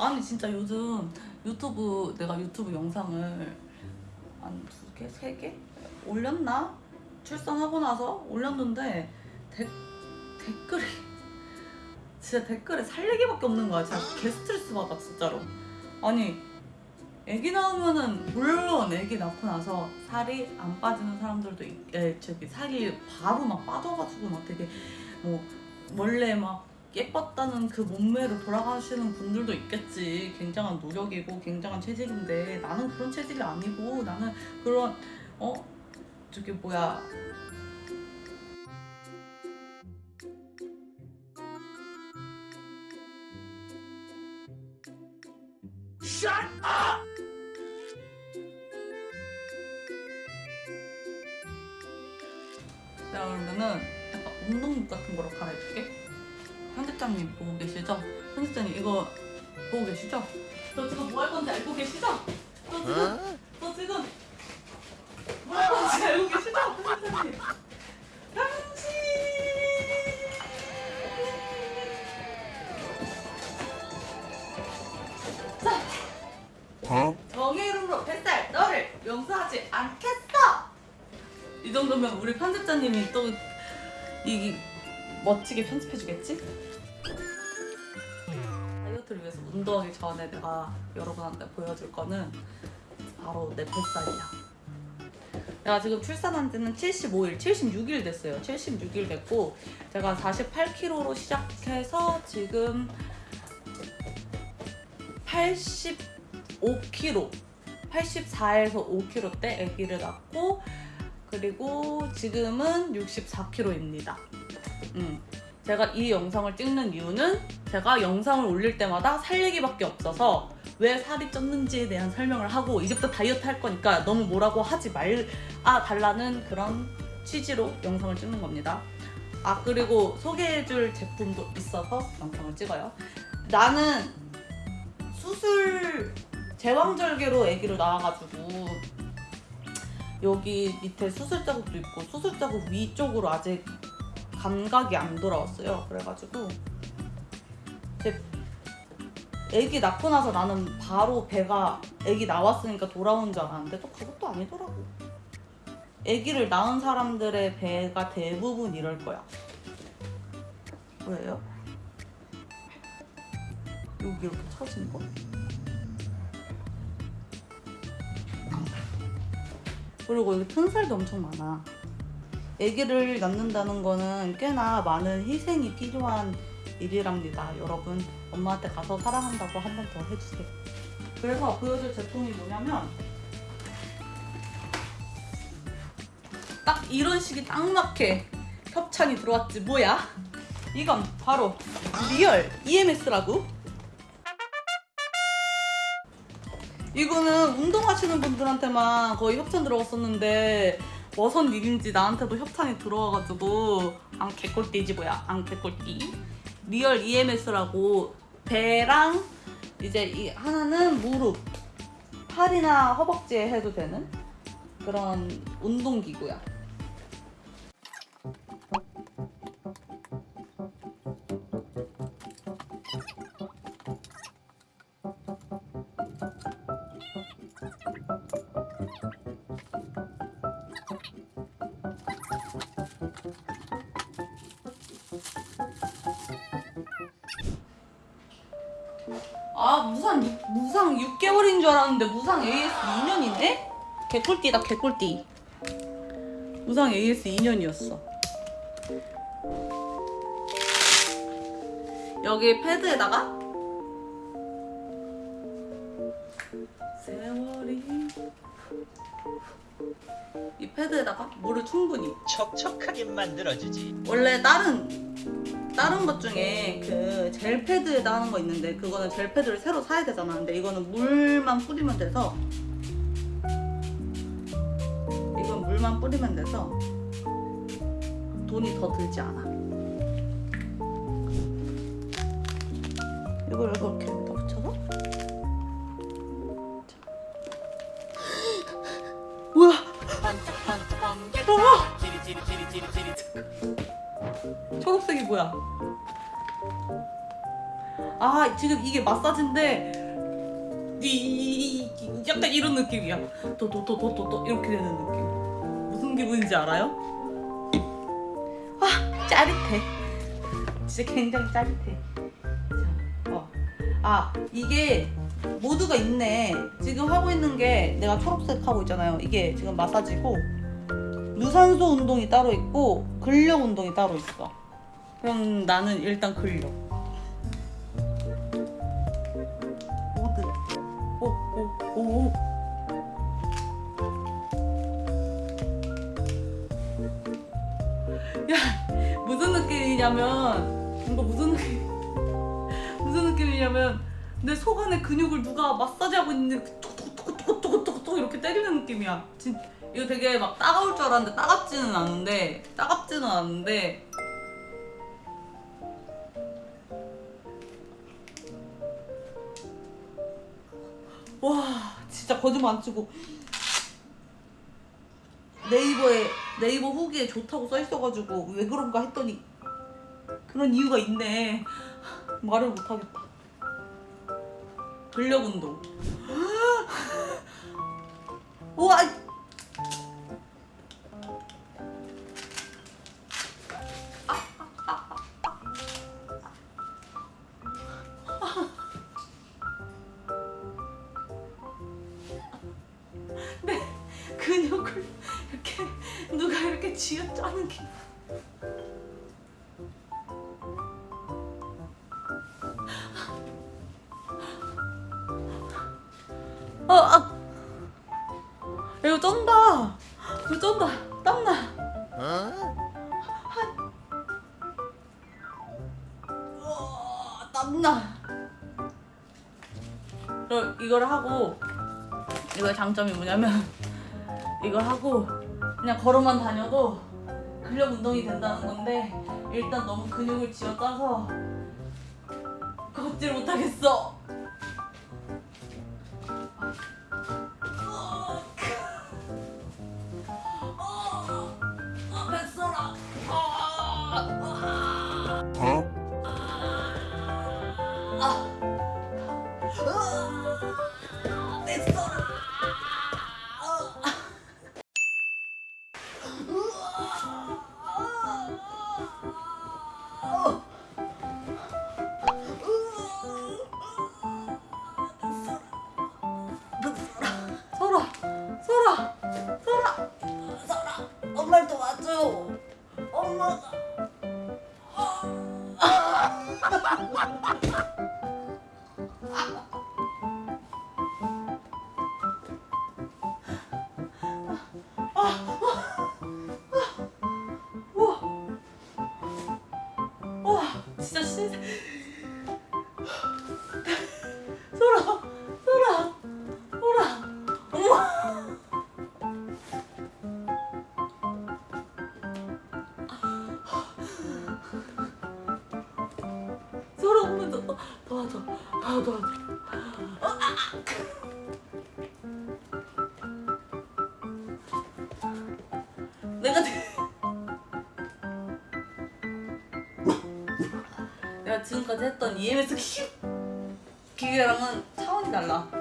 아니 진짜 요즘 유튜브 내가 유튜브 영상을 한두 개, 세 개 올렸나? 출산하고 나서 올렸는데 데, 댓글이 진짜 댓글에 살리기밖에 없는 거야. 진짜 개 스트레스 받아 진짜로. 아니 애기 낳으면은 물론 애기 낳고 나서 살이 안 빠지는 사람들도 있, 에, 저기 살이 바로 막 빠져가지고 막 되게 뭐 원래 막 예뻤다는 그 몸매로 돌아가시는 분들도 있겠지. 굉장한 노력이고 굉장한 체질인데 나는 그런 체질이 아니고 나는 그런 어 저기 뭐야 내가 그러면은 약간 운동복 같은 거로 갈아입을게. 편집장님 보고 계시죠? 편집장님 이거 보고 계시죠? 저 지금 뭐 할 건지 알고 계시죠? 저 지금 저 지금 뭐 할 건지 알고 계시죠? 편집장님. 편집. 자. 정의 이름으로 뱃살 너를 용서하지 않겠어. 이 정도면 우리 편집자님이 또 이 멋지게 편집해주겠지? 다이어트를 위해서 운동하기 전에 내가 여러분한테 보여줄 거는 바로 내 뱃살이야. 내가 지금 출산한 지는 75일, 76일 됐어요. 76일 됐고 제가 48kg로 시작해서 지금 85kg, 84에서 5kg 때 아기를 낳고 그리고 지금은 64kg입니다. 음. 제가 이 영상을 찍는 이유는 제가 영상을 올릴 때마다 살 얘기밖에 없어서 왜 살이 쪘는지에 대한 설명을 하고 이제부터 다이어트 할 거니까 너무 뭐라고 하지 말 아 달라는 그런 취지로 영상을 찍는 겁니다. 아 그리고 소개해줄 제품도 있어서 영상을 찍어요. 나는 수술 제왕절개로 아기를 낳아가지고 여기 밑에 수술 자국도 있고 수술 자국 위쪽으로 아직 감각이 안 돌아왔어요. 그래가지고 제 아기 낳고 나서 나는 바로 배가 아기 나왔으니까 돌아온 줄 알았는데 또 그것도 아니더라고. 아기를 낳은 사람들의 배가 대부분 이럴 거야. 왜요? 여기 이렇게 처진 거? 그리고 여기 튼살도 엄청 많아. 아기를 낳는다는 거는 꽤나 많은 희생이 필요한 일이랍니다. 여러분, 엄마한테 가서 사랑한다고 한 번 더 해주세요. 그래서 보여줄 제품이 뭐냐면 딱 이런 시기 딱 맞게 협찬이 들어왔지 뭐야? 이건 바로 리얼 EMS라고 이거는 운동하시는 분들한테만 거의 협찬 들어갔었는데 머선 일인지 나한테도 협찬이 들어와가지고 안 개꿀띠지 뭐야 안 개꿀띠. 리얼 EMS라고 배랑 이제 이 하나는 무릎. 팔이나 허벅지에 해도 되는 그런 운동기구야 아 무상 육- 무상 6개월인 줄 알았는데 무상 AS 2년이네? 개꿀띠다 개꿀띠 무상 AS 2년이었어 여기 패드에다가 세월이 이 패드에다가 물을 충분히 촉촉하게 만들어주지. 원래 다른 다른 것 중에 그 젤 패드에다 하는 거 있는데 그거는 젤 패드를 새로 사야 되잖아. 근데 이거는 물만 뿌리면 돼서 이건 물만 뿌리면 돼서 돈이 더 들지 않아. 이걸 이렇게 여기다 붙여서 자. 뭐야? 어머! 초록색이 뭐야? 아 지금 이게 마사지인데 이, 약간 이런 느낌이야 또또또또또 이렇게 되는 느낌 무슨 기분인지 알아요? 아 짜릿해 진짜 굉장히 짜릿해 자, 어. 아 이게 모두가 있네 지금 하고 있는 게 내가 초록색 하고 있잖아요 이게 지금 마사지고 유산소 운동이 따로 있고 근력 운동이 따로 있어. 그럼 나는 일단 근력. 모두. 오오오 야 무슨 느낌이냐면 이거 무슨 느낌 무슨 느낌이냐면 내 속 안에 근육을 누가 마사지하고 있는데 톡톡톡톡톡톡톡 이렇게 때리는 느낌이야. 진 이거 되게 막 따가울 줄 알았는데 따갑지는 않은데 따갑지는 않은데. 와 진짜 거짓말 안 치고. 네이버에 네이버 후기에 좋다고 써 있어가지고 왜 그런가 했더니 그런 이유가 있네. 말을 못하겠다. 근력 운동. 우와 이거 쩐다. 땀나. 어, 땀나. 그럼 이걸 하고 이거의 장점이 뭐냐면 이거 하고 그냥 걸어만 다녀도 근력 운동이 된다는 건데 일단 너무 근육을 쥐어짜서 걷질 못하겠어. 아, 더 도와줘 내가 내가 지금까지 했던 EMS 기계랑은 차원이 달라